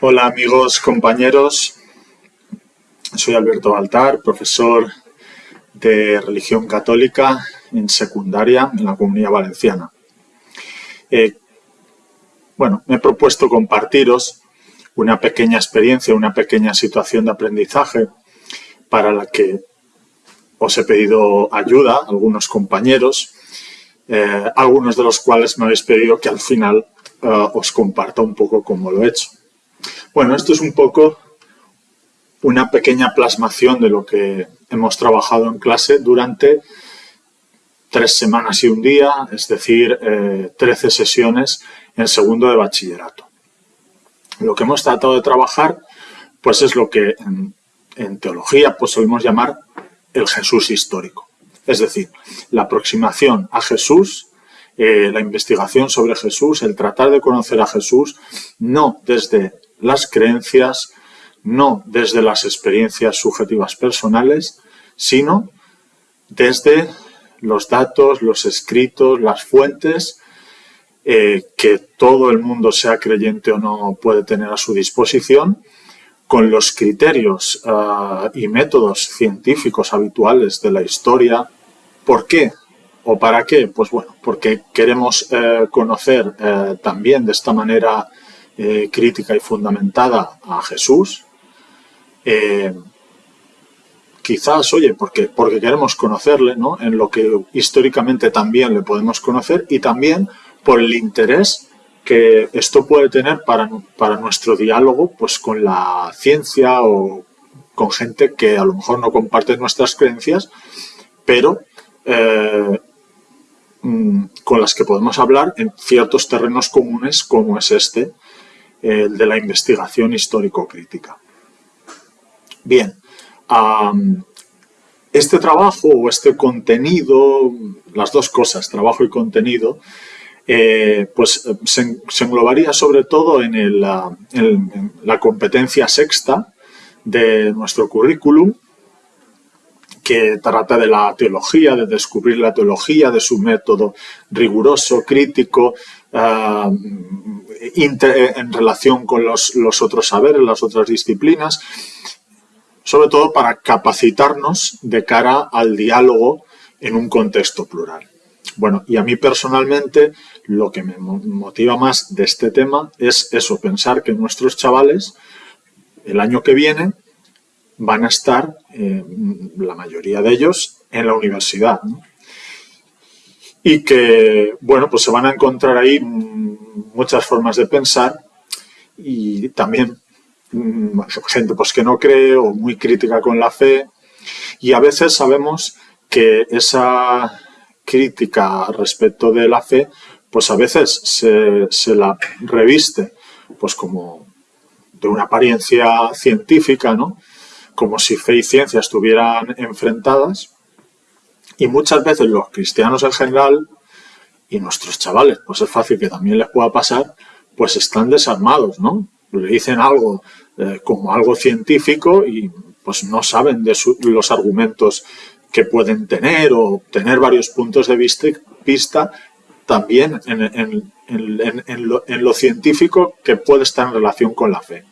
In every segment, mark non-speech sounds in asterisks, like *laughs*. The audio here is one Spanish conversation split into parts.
Hola amigos, compañeros. Soy Alberto Baltar, profesor de religión católica en secundaria en la Comunidad Valenciana. Eh, bueno, me he propuesto compartiros una pequeña experiencia, una pequeña situación de aprendizaje para la que os he pedido ayuda a algunos compañeros, eh, algunos de los cuales me habéis pedido que al final eh, os comparta un poco cómo lo he hecho. Bueno, esto es un poco una pequeña plasmación de lo que hemos trabajado en clase durante tres semanas y un día, es decir, 13 eh, sesiones en segundo de bachillerato. Lo que hemos tratado de trabajar pues es lo que en, teología pues solemos llamar el Jesús histórico. Es decir, la aproximación a Jesús, eh, la investigación sobre Jesús, el tratar de conocer a Jesús, no desde las creencias, no desde las experiencias subjetivas personales, sino desde los datos, los escritos, las fuentes eh, que todo el mundo, sea creyente o no, puede tener a su disposición, con los criterios ah, y métodos científicos habituales de la historia. ¿Por qué? ¿O para qué? Pues bueno, porque queremos eh, conocer eh, también de esta manera crítica y fundamentada a Jesús, quizás, oye, porque, porque queremos conocerle, ¿no? En lo que históricamente también le podemos conocer y también por el interés que esto puede tener para, para nuestro diálogo pues, con la ciencia o con gente que a lo mejor no comparte nuestras creencias, pero eh, mm, con las que podemos hablar en ciertos terrenos comunes como es este, el de la investigación histórico-crítica. Bien, este trabajo o este contenido, las dos cosas, trabajo y contenido, eh, pues se, englobaría sobre todo en, la, competencia sexta de nuestro currículum, que trata de la teología, de descubrir la teología, de su método riguroso, crítico, ah, en relación con los, los, otros saberes, las otras disciplinas, sobre todo para capacitarnos de cara al diálogo en un contexto plural. Bueno, y a mí personalmente lo que me motiva más de este tema es eso, pensar que nuestros chavales el año que viene van a estar, eh, la mayoría de ellos, en la universidad. Y que, bueno, pues se van a encontrar ahí muchas formas de pensar y también mm, gente pues que no cree o muy crítica con la fe y a veces sabemos que esa crítica respecto de la fe, pues a veces se, la reviste pues como de una apariencia científica, ¿no? Como si fe y ciencia estuvieran enfrentadas. Y muchas veces los cristianos en general y nuestros chavales, pues es fácil que también les pueda pasar, pues están desarmados, ¿no? Le dicen algo eh, como algo científico y pues no saben de los argumentos que pueden tener o tener varios puntos de vista, también en, lo, científico que puede estar en relación con la fe.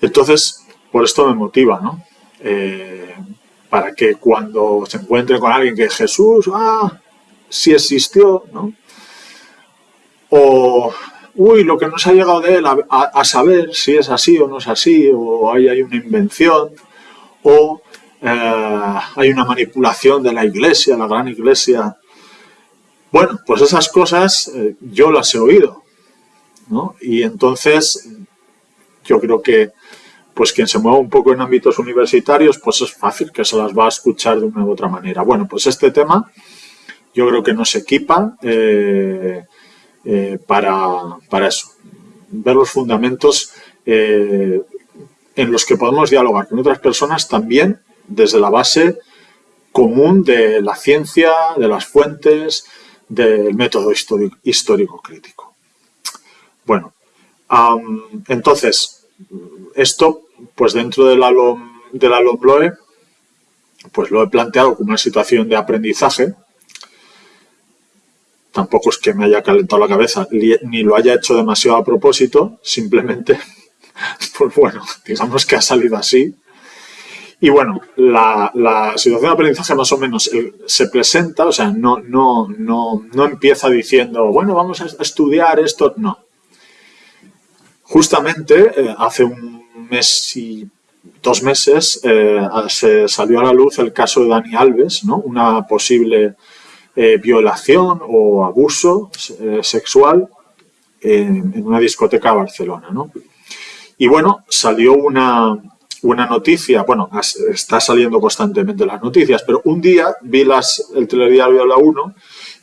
Entonces, por esto me motiva, ¿no? Eh, para que cuando se encuentre con alguien que Jesús, ah, sí existió, ¿no? O, uy, lo que nos ha llegado de él a, saber si es así o no es así, o hay, hay una invención, o eh, hay una manipulación de la iglesia, la gran iglesia. Bueno, pues esas cosas eh, yo las he oído, ¿no? Y entonces yo creo que pues quien se mueva un poco en ámbitos universitarios, pues es fácil que se las va a escuchar de una u otra manera. Bueno, pues este tema yo creo que nos equipa eh, para, para, eso, ver los fundamentos en los que podemos dialogar con otras personas también desde la base común de la ciencia, de las fuentes, del método histórico, crítico. Bueno, entonces, esto, pues dentro de la, de la pues lo he planteado como una situación de aprendizaje. Tampoco es que me haya calentado la cabeza, ni lo haya hecho demasiado a propósito, simplemente *laughs* pues bueno, digamos que ha salido así. Y bueno, la, situación de aprendizaje más o menos se presenta, o sea, no, no, no, no empieza diciendo, bueno, vamos a estudiar esto, no. Justamente eh, hace un mes y dos meses eh, se salió a la luz el caso de Dani Alves, ¿no? una posible eh, violación o abuso sexual en, una discoteca de Barcelona. ¿no? Y bueno, salió una, una noticia, bueno, está saliendo constantemente las noticias, pero un día vi las, el telediario la 1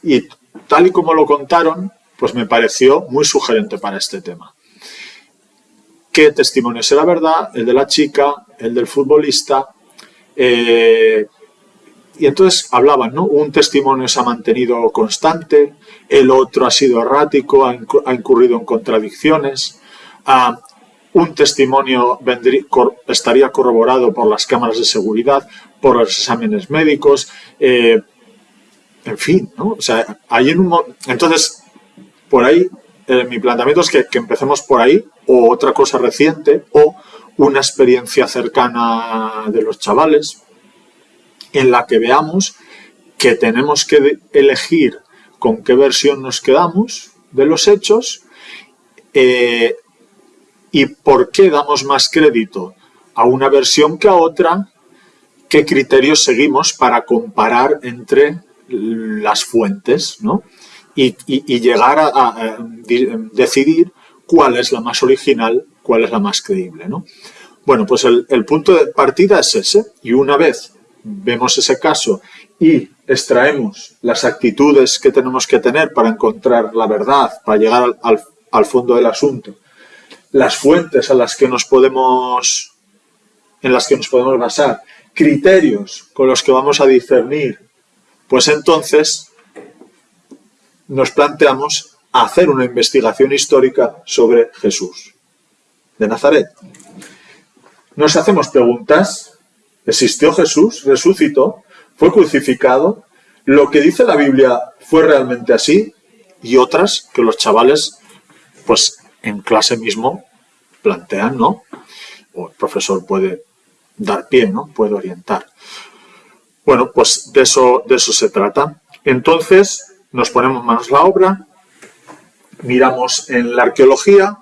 y tal y como lo contaron, pues me pareció muy sugerente para este tema. ¿Qué testimonio era verdad? El de la chica, el del futbolista. Eh, y entonces hablaban, ¿no? Un testimonio se ha mantenido constante, el otro ha sido errático, ha, incurrido en contradicciones. Ah, un testimonio estaría corroborado por las cámaras de seguridad, por los exámenes médicos, eh, en fin, ¿no? O sea, hay un... Entonces, por ahí, eh, mi planteamiento es que, empecemos por ahí, o otra cosa reciente, o una experiencia cercana de los chavales, en la que veamos que tenemos que elegir con qué versión nos quedamos de los hechos, eh, y por qué damos más crédito a una versión que a otra, qué criterios seguimos para comparar entre las fuentes ¿no? Y, llegar a, decidir cuál es la más original, cuál es la más creíble. ¿no? Bueno, pues el, punto de partida es ese y una vez vemos ese caso y extraemos las actitudes que tenemos que tener para encontrar la verdad, para llegar al, al fondo del asunto las fuentes a las que nos podemos, en las que nos podemos basar, criterios con los que vamos a discernir, pues entonces nos planteamos hacer una investigación histórica sobre Jesús de Nazaret. Nos hacemos preguntas, ¿existió Jesús? ¿Resucitó? ¿Fue crucificado? ¿Lo que dice la Biblia fue realmente así? Y otras que los chavales pues en clase mismo plantean, ¿no? O el profesor puede dar pie, ¿no? Puede orientar. Bueno, pues de eso, de eso se trata. Entonces, nos ponemos manos a la obra, miramos en la arqueología,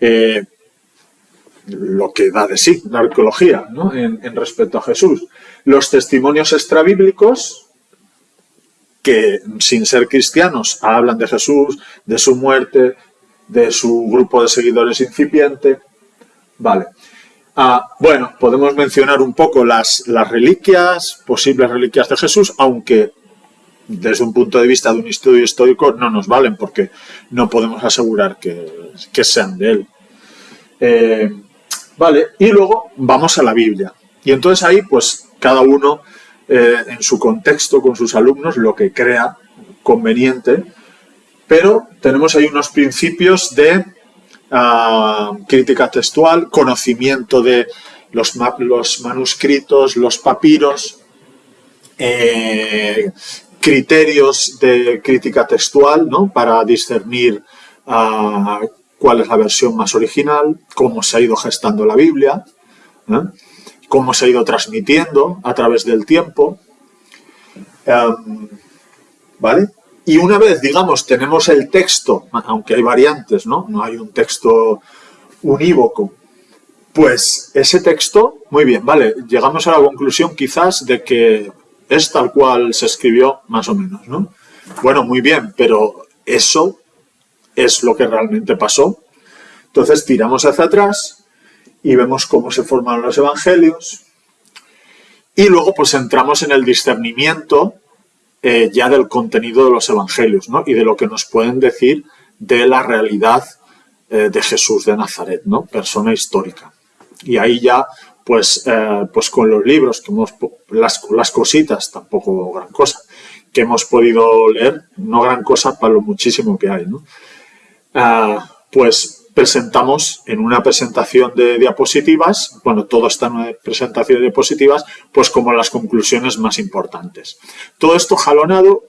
eh, lo que da de sí la arqueología ¿no? en, respecto a Jesús. Los testimonios extrabíblicos, que sin ser cristianos hablan de Jesús, de su muerte, de su grupo de seguidores incipiente. Vale. Ah, bueno, podemos mencionar un poco las, las reliquias, posibles reliquias de Jesús, aunque desde un punto de vista de un estudio histórico no nos valen porque no podemos asegurar que, sean de él. Eh, vale, y luego vamos a la Biblia. Y entonces ahí, pues, cada uno eh, en su contexto con sus alumnos lo que crea conveniente, pero tenemos ahí unos principios de ah, crítica textual, conocimiento de los, los manuscritos, los papiros, eh, criterios de crítica textual ¿no? para discernir ah, cuál es la versión más original, cómo se ha ido gestando la Biblia, ¿eh? cómo se ha ido transmitiendo a través del tiempo. Em, ¿Vale? Y una vez, digamos, tenemos el texto, aunque hay variantes, ¿no? No hay un texto unívoco. Pues ese texto, muy bien, vale, llegamos a la conclusión quizás de que es tal cual se escribió, más o menos, ¿no? Bueno, muy bien, pero eso es lo que realmente pasó. Entonces tiramos hacia atrás y vemos cómo se formaron los evangelios. Y luego pues entramos en el discernimiento eh, ya del contenido de los evangelios ¿no? y de lo que nos pueden decir de la realidad eh, de Jesús de Nazaret, ¿no? persona histórica. Y ahí ya, pues, eh, pues con los libros, que hemos, las, las cositas, tampoco gran cosa, que hemos podido leer, no gran cosa para lo muchísimo que hay, ¿no? Ah, pues presentamos en una presentación de diapositivas, bueno, todo está en una presentación de diapositivas, pues como las conclusiones más importantes. Todo esto jalonado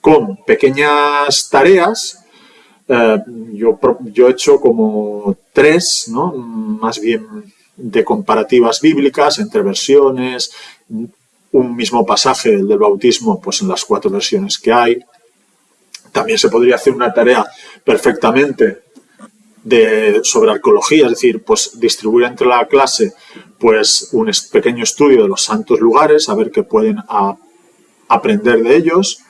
con pequeñas tareas. Eh, yo, yo he hecho como tres, ¿no? más bien de comparativas bíblicas entre versiones, un mismo pasaje, el del bautismo, pues en las cuatro versiones que hay. También se podría hacer una tarea perfectamente de, sobre arqueología, es decir, pues distribuir entre la clase pues un pequeño estudio de los santos lugares, a ver qué pueden aprender de ellos.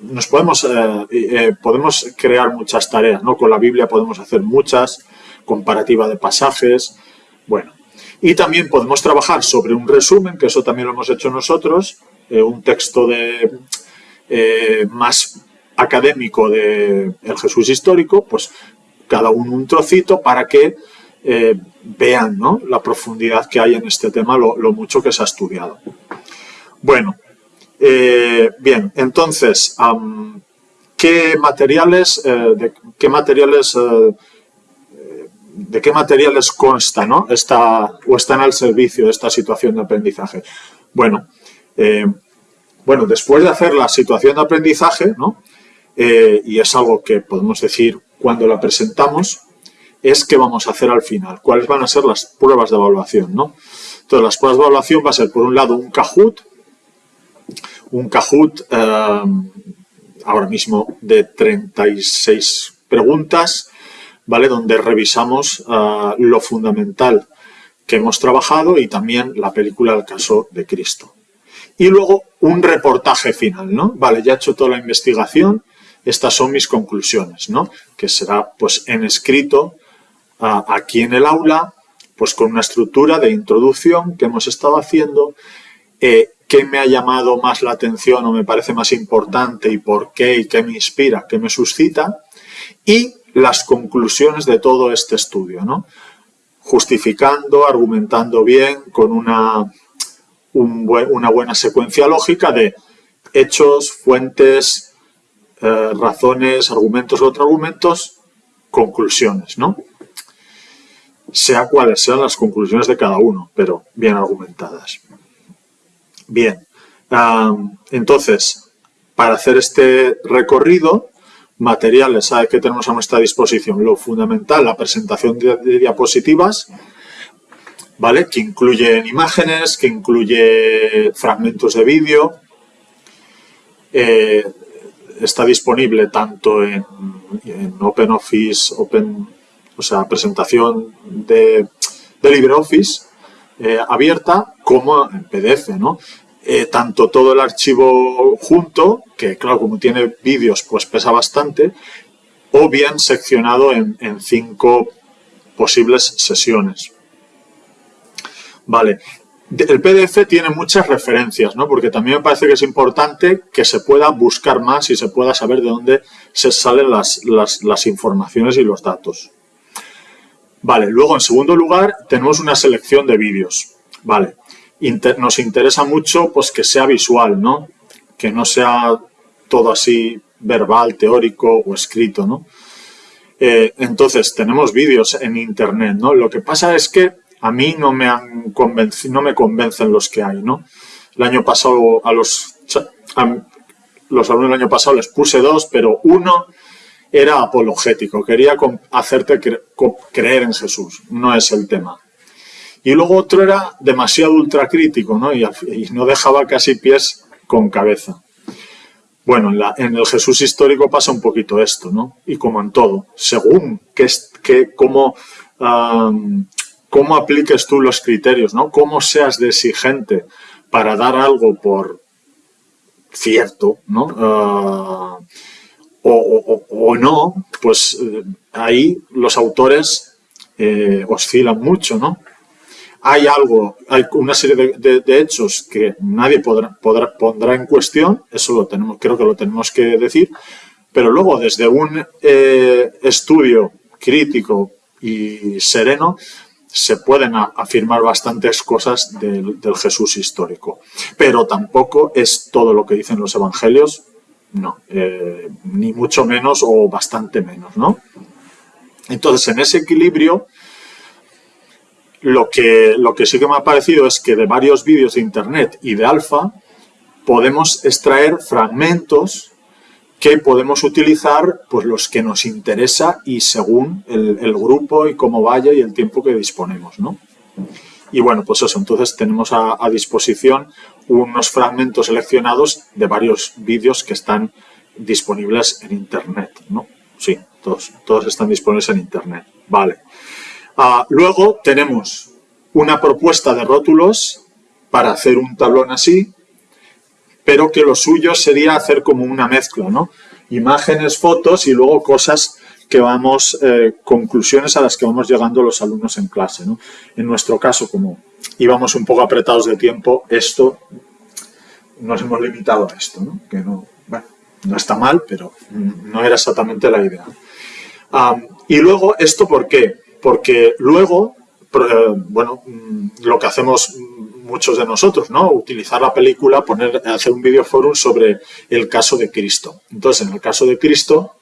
nos podemos, eh, eh, podemos crear muchas tareas, ¿no? Con la Biblia podemos hacer muchas, comparativa de pasajes, bueno. Y también podemos trabajar sobre un resumen, que eso también lo hemos hecho nosotros, eh, un texto de más académico del el Jesús histórico, pues cada uno un trocito para que vean ¿no? la profundidad que hay en este tema, lo, mucho que se ha estudiado. Bueno, eh, bien, entonces, ¿qué materiales, eh, de qué materiales, eh, de qué materiales consta, ¿no? Está, o están al servicio de esta situación de aprendizaje? Bueno, bueno, después de hacer la situación de aprendizaje, ¿no? y es algo que podemos decir cuando la presentamos, es qué vamos a hacer al final, cuáles van a ser las pruebas de evaluación, ¿no? Entonces, las pruebas de evaluación va a ser, por un lado, un Kahoot, un Kahoot eh, ahora mismo de 36 preguntas, ¿vale? Donde revisamos eh, lo fundamental que hemos trabajado y también la película El caso de Cristo. Y luego un reportaje final, ¿no? Vale, ya he hecho toda la investigación, estas son mis conclusiones, ¿no? Que será, pues, en escrito aquí en el aula, pues con una estructura de introducción que hemos estado haciendo, eh, qué me ha llamado más la atención o me parece más importante y por qué y qué me inspira, qué me suscita, y las conclusiones de todo este estudio, ¿no? justificando, argumentando bien, con una, una buena secuencia lógica de hechos, fuentes, eh, razones, argumentos, otros argumentos, conclusiones, ¿no? sea cuales sean las conclusiones de cada uno, pero bien argumentadas. Bien, entonces, para hacer este recorrido, materiales que tenemos a nuestra disposición. Lo fundamental, la presentación de, diapositivas, ¿vale? Que incluyen imágenes, que incluye fragmentos de vídeo. Eh, está disponible tanto en, en OpenOffice, Open o sea, presentación de, LibreOffice eh, abierta como en PDF, ¿no? Eh, tanto todo el archivo junto, que claro, como tiene vídeos, pues pesa bastante, o bien seccionado en, cinco posibles sesiones. Vale, el PDF tiene muchas referencias, ¿no? Porque también me parece que es importante que se pueda buscar más y se pueda saber de dónde se salen las informaciones y los datos. Vale, luego en segundo lugar tenemos una selección de vídeos. Vale, nos interesa mucho pues que sea visual, ¿no? Que no sea todo así verbal, teórico o escrito, ¿no? Eh, entonces, tenemos vídeos en internet, ¿no? Lo que pasa es que a mí no me, han no me convencen los que hay, ¿no? El año pasado a los, a los alumnos del año pasado les puse dos, pero uno era apologético, quería hacerte creer en Jesús, no es el tema. Y luego otro era demasiado ultracrítico, ¿no? Y, no dejaba casi pies con cabeza. Bueno, en, el Jesús histórico pasa un poquito esto, ¿no? Y como en todo, según que, que cómo, cómo apliques tú los criterios, ¿no? Cómo seas de exigente para dar algo por cierto, ¿no? Ah, o, no, pues eh, ahí los autores eh, oscilan mucho, ¿no? Hay algo, hay una serie de, hechos que nadie podrá, podrá, pondrá en cuestión, eso lo tenemos, creo que lo tenemos que decir, pero luego desde un eh, estudio crítico y sereno se pueden afirmar bastantes cosas del, Jesús histórico. Pero tampoco es todo lo que dicen los evangelios no, eh, ni mucho menos o bastante menos, ¿no? Entonces, en ese equilibrio, lo que, lo que sí que me ha parecido es que de varios vídeos de internet y de alfa podemos extraer fragmentos que podemos utilizar pues los que nos interesa y según el, grupo y cómo vaya y el tiempo que disponemos, ¿no? Y bueno, pues eso, entonces tenemos a, disposición unos fragmentos seleccionados de varios vídeos que están disponibles en Internet, ¿no? Sí, todos, todos están disponibles en Internet, vale. Ah, luego tenemos una propuesta de rótulos para hacer un tablón así, pero que lo suyo sería hacer como una mezcla, ¿no? Imágenes, fotos y luego cosas que vamos, eh, conclusiones a las que vamos llegando los alumnos en clase, ¿no? En nuestro caso, como íbamos un poco apretados de tiempo, esto, nos hemos limitado a esto, ¿no? Que no, bueno, no está mal, pero no era exactamente la idea. y luego, ¿esto por qué? Porque luego, eh, bueno, mm, lo que hacemos muchos de nosotros, ¿no? Utilizar la película, hacer un videoforum sobre el caso de Cristo. Entonces, en el caso de Cristo,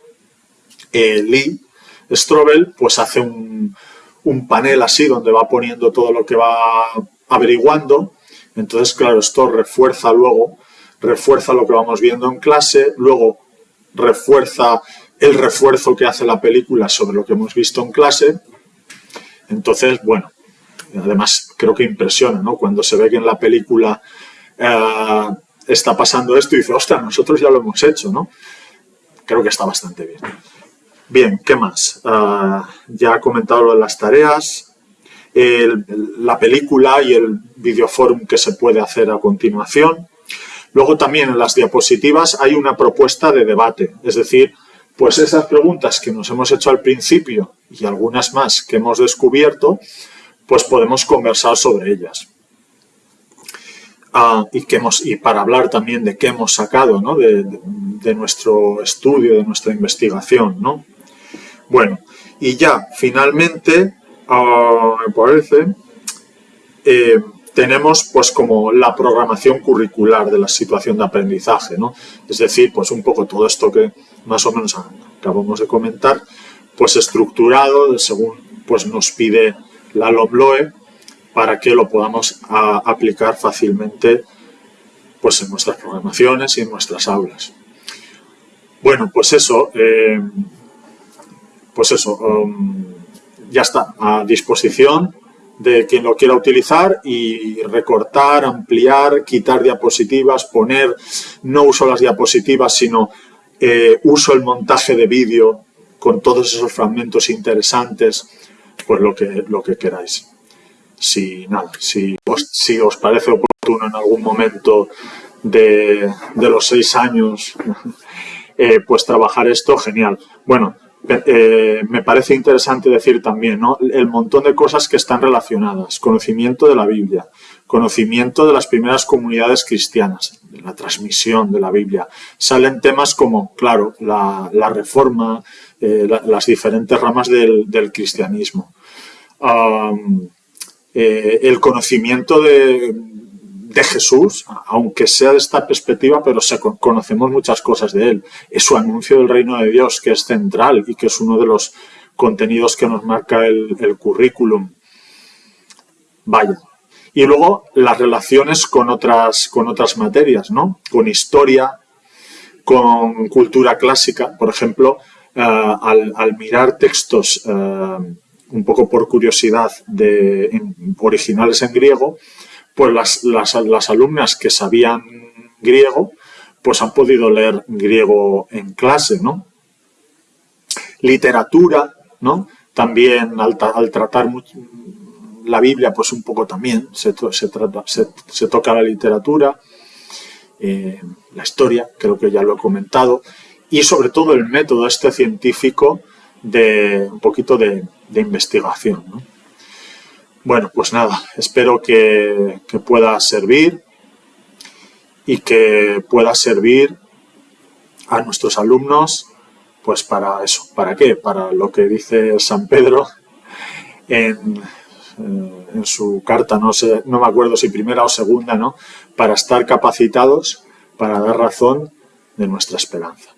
eh, Lee Strobel, pues hace un, panel así donde va poniendo todo lo que va averiguando. Entonces, claro, esto refuerza luego, refuerza lo que vamos viendo en clase, luego refuerza el refuerzo que hace la película sobre lo que hemos visto en clase. Entonces, bueno, además creo que impresiona, ¿no? Cuando se ve que en la película eh, está pasando esto y dice, ostras, nosotros ya lo hemos hecho, ¿no? Creo que está bastante bien. Bien, ¿qué más? Eh, ya he comentado lo de las tareas, la película y el videoforum que se puede hacer a continuación. Luego también en las diapositivas hay una propuesta de debate, es decir, pues esas preguntas que nos hemos hecho al principio y algunas más que hemos descubierto, pues podemos conversar sobre ellas. Ah, y, que hemos, y para hablar también de qué hemos sacado ¿no? de, nuestro estudio, de nuestra investigación. ¿no? Bueno, y ya finalmente, ah, me parece, eh, tenemos pues como la programación curricular de la situación de aprendizaje, ¿no? Es decir, pues un poco todo esto que más o menos acabamos de comentar, pues estructurado según pues nos pide la LOMLOE para que lo podamos aplicar fácilmente pues, en nuestras programaciones y en nuestras aulas. Bueno, pues eso, eh, pues eso, um, ya está, a disposición de quien lo quiera utilizar y recortar, ampliar, quitar diapositivas, poner, no uso las diapositivas, sino eh, uso el montaje de vídeo con todos esos fragmentos interesantes, pues lo que, lo que queráis. Si, nada, si, os, si os parece oportuno en algún momento de, los seis años, *laughs* eh, pues trabajar esto, genial. Bueno, eh, me parece interesante decir también ¿no? el montón de cosas que están relacionadas. Conocimiento de la Biblia, conocimiento de las primeras comunidades cristianas, de la transmisión de la Biblia. Salen temas como, claro, la, reforma, eh, las diferentes ramas del, cristianismo. Eh, el conocimiento de, Jesús, aunque sea de esta perspectiva, pero conocemos muchas cosas de él. Es su anuncio del reino de Dios, que es central y que es uno de los contenidos que nos marca el, el currículum. Vaya. Y luego las relaciones con otras, con otras materias, ¿no? Con historia, con cultura clásica, por ejemplo, eh, al, mirar textos eh, un poco por curiosidad de originales en griego, pues las, las, alumnas que sabían griego, pues han podido leer griego en clase, ¿no? Literatura, ¿no? También al, tratar la Biblia, pues un poco también se, se, trata, se, toca la literatura, eh, la historia, creo que ya lo he comentado, y sobre todo el método este científico de un poquito de, investigación. Bueno, pues nada, espero que, pueda servir y que pueda servir a nuestros alumnos pues para eso. ¿Para qué? Para lo que dice San Pedro en, en su carta, no, sé, no me acuerdo si primera o segunda, ¿no? Para estar capacitados para dar razón de nuestra esperanza.